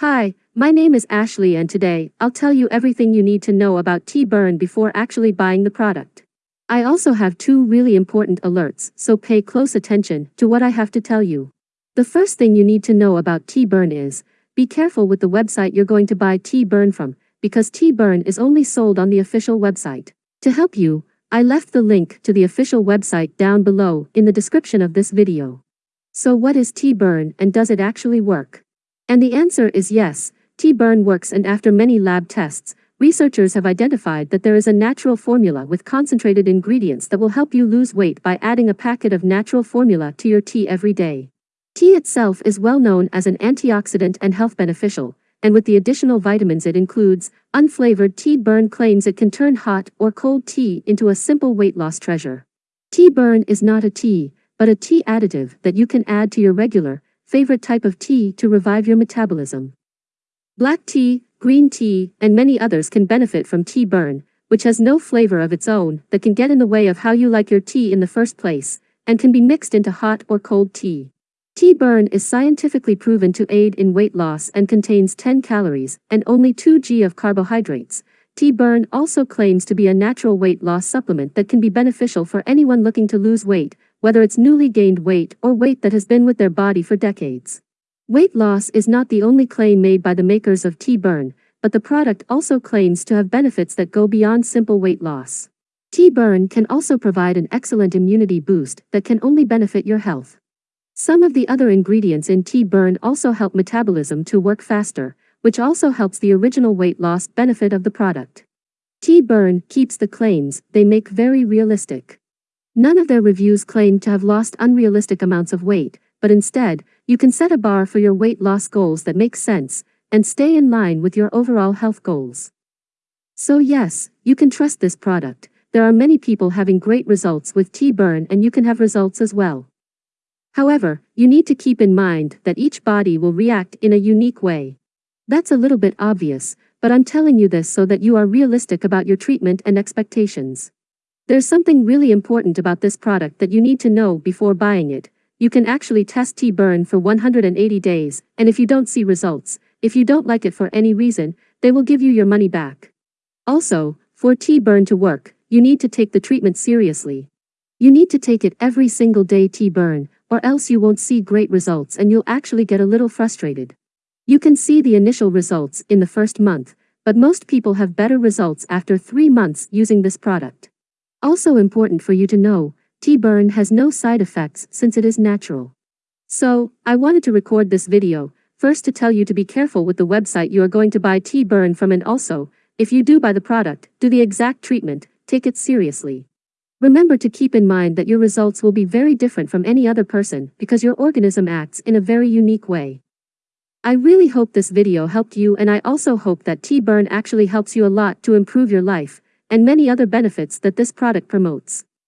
Hi, my name is Ashley and today, I'll tell you everything you need to know about Tea Burn before actually buying the product. I also have two really important alerts, so pay close attention to what I have to tell you. The first thing you need to know about Tea Burn is, be careful with the website you're going to buy Tea Burn from, because Tea Burn is only sold on the official website. To help you, I left the link to the official website down below in the description of this video. So what is Tea Burn and does it actually work? And the answer is yes, Tea Burn works and after many lab tests, researchers have identified that there is a natural formula with concentrated ingredients that will help you lose weight by adding a packet of natural formula to your tea every day. Tea itself is well known as an antioxidant and health beneficial, and with the additional vitamins it includes, unflavored Tea Burn claims it can turn hot or cold tea into a simple weight loss treasure. Tea burn is not a tea, but a tea additive that you can add to your regular, favorite type of tea to revive your metabolism. Black tea, green tea, and many others can benefit from tea burn, which has no flavor of its own that can get in the way of how you like your tea in the first place, and can be mixed into hot or cold tea. Tea burn is scientifically proven to aid in weight loss and contains 10 calories and only 2 g of carbohydrates. Tea burn also claims to be a natural weight loss supplement that can be beneficial for anyone looking to lose weight, whether it's newly gained weight or weight that has been with their body for decades. Weight loss is not the only claim made by the makers of Tea Burn, but the product also claims to have benefits that go beyond simple weight loss. Tea Burn can also provide an excellent immunity boost that can only benefit your health. Some of the other ingredients in Tea Burn also help metabolism to work faster, which also helps the original weight loss benefit of the product. Tea Burn keeps the claims they make very realistic. None of their reviews claim to have lost unrealistic amounts of weight, but instead, you can set a bar for your weight loss goals that makes sense and stay in line with your overall health goals. So yes, you can trust this product. There are many people having great results with Tea Burn and you can have results as well. However, you need to keep in mind that each body will react in a unique way. That's a little bit obvious, but I'm telling you this so that you are realistic about your treatment and expectations. There's something really important about this product that you need to know before buying it. You can actually test Tea Burn for 180 days, and if you don't see results, if you don't like it for any reason, they will give you your money back. Also, for Tea Burn to work, you need to take the treatment seriously. You need to take it every single day Tea Burn, or else you won't see great results and you'll actually get a little frustrated. You can see the initial results in the first month, but most people have better results after three months using this product. Also important for you to know, Tea Burn has no side effects since it is natural. So, I wanted to record this video, first to tell you to be careful with the website you are going to buy Tea Burn from and also, if you do buy the product, do the exact treatment, take it seriously. Remember to keep in mind that your results will be very different from any other person because your organism acts in a very unique way. I really hope this video helped you and I also hope that Tea Burn actually helps you a lot to improve your life, and many other benefits that this product promotes.